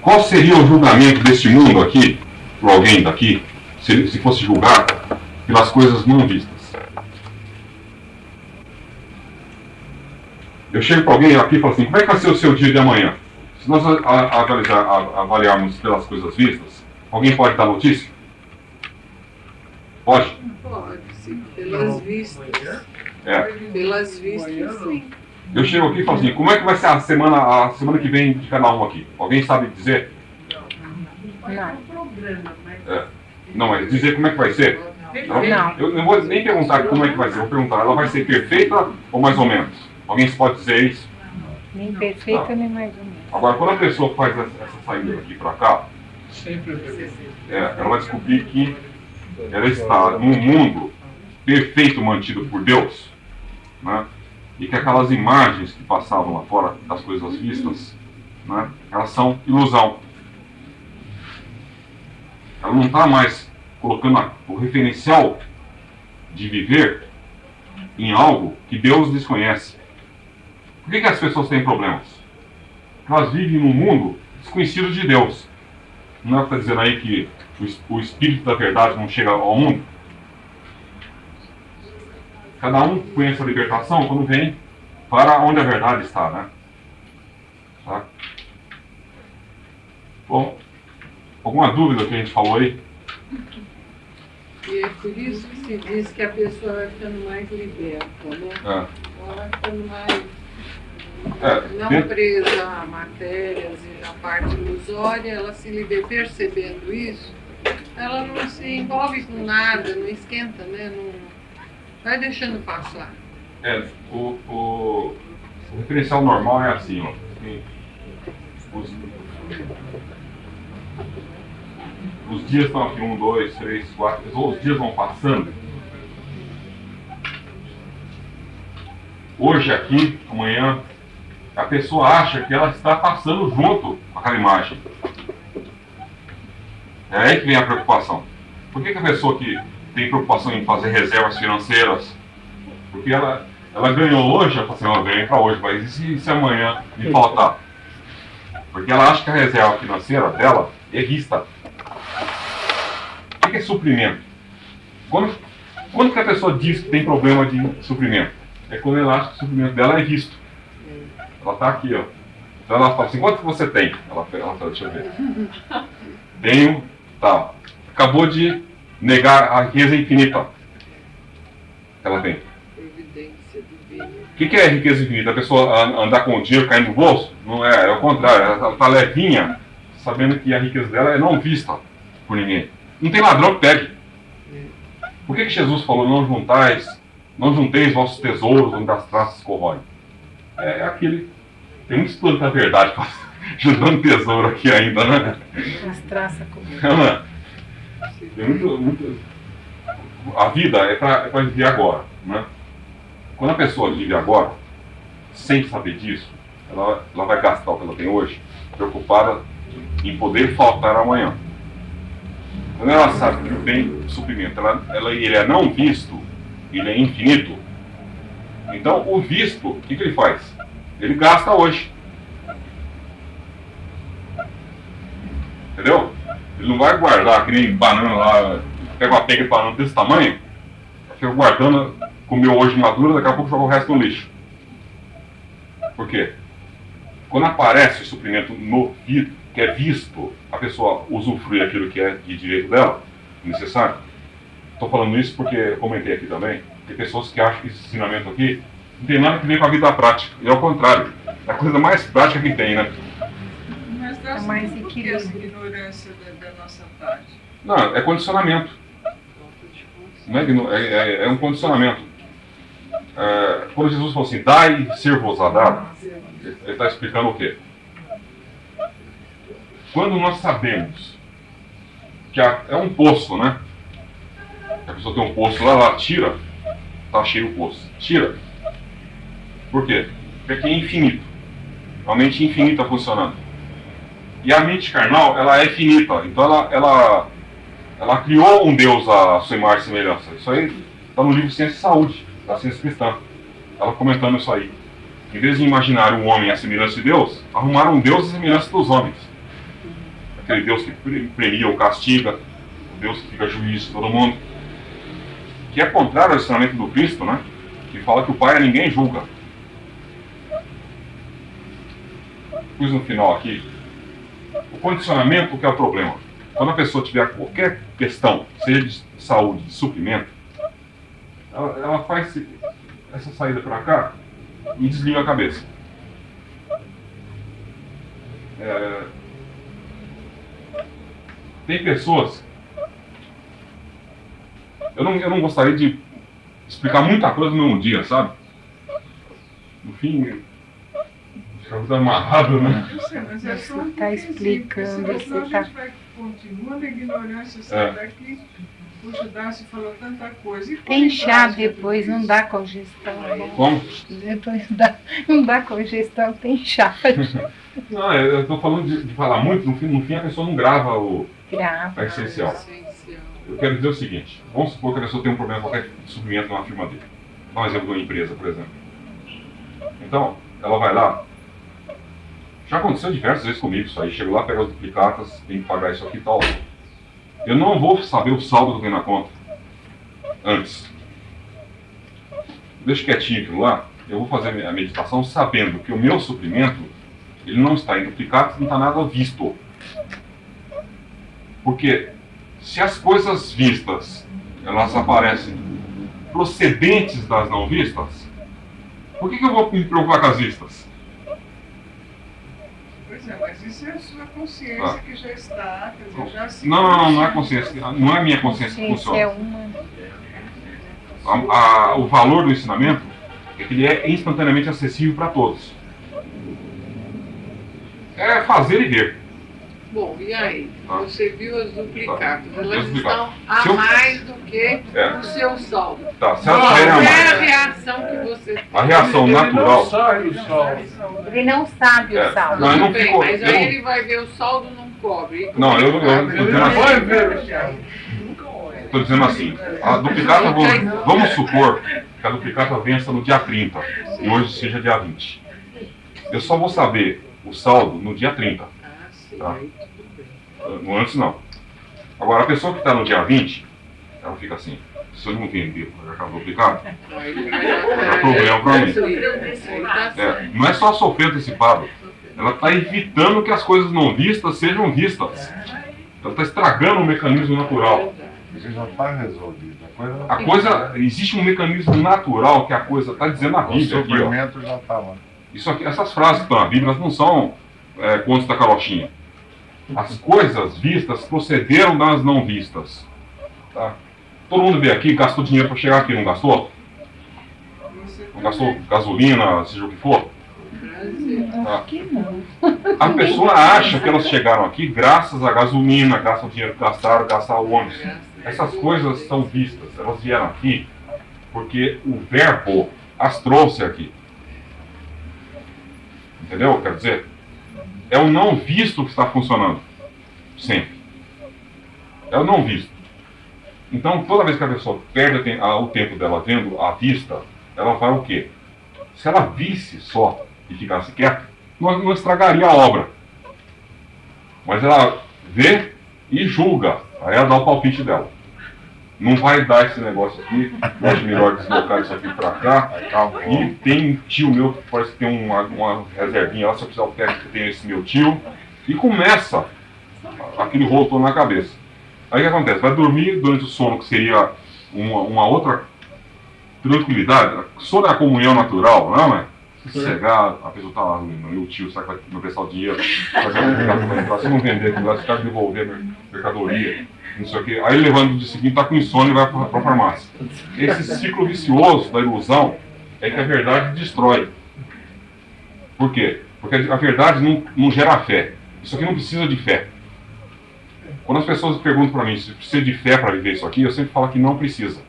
qual seria o julgamento deste mundo aqui, por alguém daqui, se, se fosse julgar pelas coisas não vistas? Eu chego para alguém aqui e falo assim, como é que vai ser o seu dia de amanhã? Se nós avaliar, avaliarmos pelas coisas vistas, alguém pode dar notícia? Pode? Pode, sim. Pelas vistas. É. Pelas vistas, sim. Eu chego aqui e falo assim, como é que vai ser a semana, a semana que vem de cada um aqui? Alguém sabe dizer? Não. É. Não, mas dizer como é que vai ser? Não. Eu não vou nem perguntar como é que vai ser, eu vou perguntar, ela vai ser perfeita ou mais ou menos? Alguém pode dizer isso? Nem perfeita, nem mais ou menos. Agora, quando a pessoa faz essa, essa saída daqui para cá, é, ela vai descobrir que ela está num mundo perfeito mantido por Deus, né? E que aquelas imagens que passavam lá fora das coisas vistas, né? elas são ilusão. Ela não está mais colocando o referencial de viver em algo que Deus desconhece. Por que, que as pessoas têm problemas? Elas vivem num mundo desconhecido de Deus. Não é está dizendo aí que o, o Espírito da Verdade não chega ao mundo? Cada um conhece a libertação quando vem para onde a verdade está, né? Tá? Bom, alguma dúvida que a gente falou aí? E é por isso que se diz que a pessoa vai ficando mais liberta, né? É. Ela vai ficando mais É, não dentro- presa a matérias e a parte ilusória, ela se liber percebendo isso, ela não se envolve com nada, não esquenta, né? Não, vai deixando passar. É, o, o, referencial normal é assim, ó. Os, os dias estão aqui, um, dois, três, quatro, os dias vão passando. Hoje aqui, amanhã, a pessoa acha que ela está passando junto com aquela imagem. É aí que vem a preocupação. Por que, que a pessoa que tem preocupação em fazer reservas financeiras, porque ela, ela ganhou hoje, ela fala assim, ela ganhei para hoje, mas e se, se amanhã me faltar? Porque ela acha que a reserva financeira dela é vista. O que que é suprimento? Quando, quando que a pessoa diz que tem problema de suprimento? É quando ela acha que o suprimento dela é visto. Ela está aqui, ó. Então ela fala assim, quanto que você tem? Ela, ela fala, deixa eu ver. Tenho, tá. Acabou de negar a riqueza infinita. Ela tem. O que, que é riqueza infinita? A pessoa an- andar com o dinheiro caindo no bolso? Não é, é o contrário. Ela está levinha, sabendo que a riqueza dela é não vista por ninguém. Não tem ladrão que pegue. Por que, que Jesus falou, não juntais, não junteis vossos tesouros onde as traças corroem? É aquele. Tem muitos planos da verdade juntando tesouro aqui ainda, né? As traças é? Tem muito, muito... A vida é para viver agora. Né? Quando a pessoa vive agora, sem saber disso, ela, ela vai gastar o que ela tem hoje, preocupada em poder faltar amanhã. Quando ela sabe que tem suprimento, ela, ela, ele é não visto, ele é infinito. Então, o visto, o que, que ele faz? Ele gasta hoje. Entendeu? Ele não vai guardar que nem banana lá, pega uma pega de banana desse tamanho, fica guardando, comeu hoje madura, daqui a pouco joga o resto no lixo. Por quê? Quando aparece o suprimento no vi- que é visto, a pessoa usufrui aquilo que é de direito dela, necessário. Estou falando isso porque comentei aqui também, tem pessoas que acham que esse ensinamento aqui não tem nada a ver com a vida prática. E ao contrário, é a coisa mais prática que tem, né? Mas É mais sabemos que essa equilíbrio. ignorância da, da nossa parte. Não, é condicionamento. Não é, é, é- é um condicionamento. É, quando Jesus falou assim, dai ser-vos a dado, ele está explicando o quê? Quando nós sabemos que a- é um poço, né? A pessoa tem um poço lá, ela tira, tá cheio o poço. Tira. Por quê? Porque aqui é infinito. A mente infinita funcionando. E a mente carnal, ela é finita. Então ela, ela, ela criou um Deus à sua imagem e semelhança. Isso aí está no livro Ciência e Saúde, da ciência cristã. Ela comentando isso aí. Em vez de imaginar um homem à semelhança de Deus, arrumaram um Deus à semelhança dos homens. aquele Deus que premia ou castiga, o Deus que fica juiz de todo mundo, que é contrário ao ensinamento do Cristo, né? Que fala que o Pai a ninguém julga. Pus no final aqui, o condicionamento que é o problema. Quando a pessoa tiver qualquer questão, seja de saúde, de suprimento, ela, ela faz essa saída para cá e desliga a cabeça. É... Tem pessoas. Eu não, eu não gostaria de explicar muita coisa mesmo dia, sabe? No fim, fica tudo amarrado, né? Mas é só Você está explicando, está. gente vai continuando a ignorância, sai É. daqui. Puxa, Darcy falou tanta coisa. E Tem chá depois, não dá congestão. né? Como? Depois dá, não dá congestão, tem chá. Não, eu estou falando de, de falar muito, no fim, no fim a pessoa não grava o, Grava. a essencial. Essencial. Eu quero dizer o seguinte: vamos supor que a pessoa tem um problema qualquer de suprimento numa firma dele. Dá um exemplo de uma empresa, por exemplo. Então, ela vai lá. Já aconteceu diversas vezes comigo isso aí. Chego lá, pego as duplicatas, tem que pagar isso aqui e tal. Eu não vou saber o saldo que eu tenho na conta antes. Deixa quietinho aquilo lá. Eu vou fazer a meditação sabendo que o meu suprimento ele não está em duplicatas, não está nada visto. Porque se as coisas vistas elas aparecem procedentes das não vistas, por que, que eu vou me preocupar com as vistas? Mas isso é a sua consciência Ah. que já está, quer dizer, já se Não, não, não, não é consciência, não é minha consciência que Consciência é funciona. uma. A- a- o valor do ensinamento é que ele é instantaneamente acessível para todos. É fazer e ver. Bom, e aí? Tá. Você viu as duplicadas. Elas As duplicadas. estão a eu- mais do que É. o seu saldo. Tá, se Qual elas a é a mais, reação que você tem? a reação natural. sai o sol. Ele não sabe É, o saldo. Não, não Tudo bem, fico- mas eu aí não- ele vai ver o saldo não cobre. Não, eu- eu- eu- eu- ele eu- vai ver. Estou dizendo assim, a duplicata, vamos, vamos supor que a duplicata vença no dia 30 e hoje seja dia 20. Eu só vou saber o saldo no dia 30, Ah, sim, Tá. no antes não. Agora, a pessoa que está no dia 20, ela fica assim, se eu não para Aí ele vai dar- Dá problema pra mim. É, não é só sofrer antecipado, ela está evitando que as coisas não vistas sejam vistas. Ela está estragando o mecanismo natural. Isso já está resolvido. A coisa, existe um mecanismo natural que a coisa está dizendo na o Bíblia ó. sofrimento já está lá. Isso aqui, essas frases que estão na Bíblia elas não são é, contos da carochinha. As coisas vistas procederam das não vistas. Tá? Todo mundo veio aqui, gastou dinheiro para chegar aqui, não gastou? Não gastou gasolina, seja o que for? Que não. A pessoa acha que elas chegaram aqui graças à gasolina, graças ao dinheiro que gastaram, graças ao ônibus. Essas coisas são vistas, elas vieram aqui porque o verbo as trouxe aqui. Entendeu? Quer dizer, é o não visto que está funcionando. Sempre. É o não visto. Então, toda vez que a pessoa perde o tempo dela vendo a vista, ela vai o quê? Se ela visse só e ficasse quieta, não, não estragaria a obra. Mas ela vê e julga. Aí ela dá o palpite dela. Não vai dar esse negócio aqui, eu acho melhor deslocar isso aqui pra cá. Acabou. E tem um tio meu que parece que tem uma, uma reservinha lá, se eu precisar o técnico tem esse meu tio. E começa aquele rolo na cabeça. Aí o que acontece? Vai dormir durante o sono, que seria uma, uma outra tranquilidade. Sono é a comunhão natural, não é? Sossegar, a pessoa tá lá, meu tio, será que vai me prestar o dinheiro? Será que vai ficar- vai entrar? Se não vender o cara devolver mer- mercadoria, não sei o quê. Aí ele levanta no dia seguinte, tá com insônia e vai pra, pra farmácia. Esse ciclo vicioso da ilusão é que a verdade destrói. Por quê? Porque a verdade não, não gera fé. Isso aqui não precisa de fé. Quando as pessoas perguntam para mim se precisa de fé para viver isso aqui, eu sempre falo que não precisa.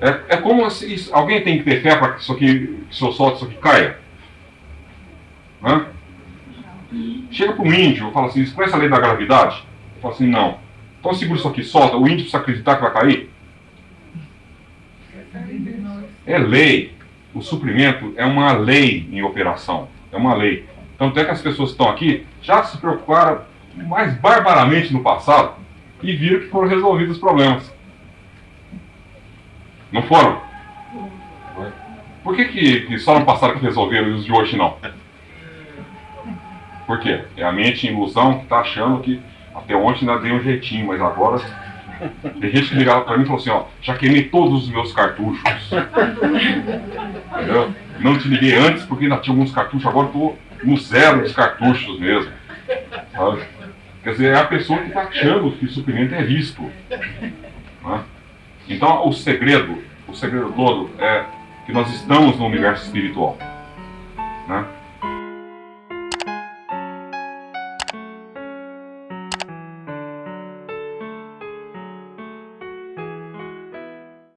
É, é como se isso- alguém tem que ter fé para que isso aqui, se eu solto isso aqui caia. Hã? Chega para um índio e fala assim, você conhece a lei da gravidade? Eu falo assim, não. Então segura isso aqui, solta. O índio precisa acreditar que vai cair? É lei. O suprimento é uma lei em operação. É uma lei. Tanto é que as pessoas que estão aqui já se preocuparam mais barbaramente no passado e viram que foram resolvidos os problemas. Não foram? Por que, que, que só no passado que resolveram e os de hoje não? Por quê? É a mente em ilusão que está achando que até ontem ainda dei um jeitinho, mas agora. Tem gente que ligava para mim e falou assim: ó, já queimei todos os meus cartuchos. Entendeu? Não te liguei antes porque ainda tinha alguns cartuchos, agora estou no zero dos cartuchos mesmo. Sabe? Quer dizer, é a pessoa que está achando que suprimento é visto. Né? Então, o segredo, o segredo todo é que nós estamos no universo espiritual. Né?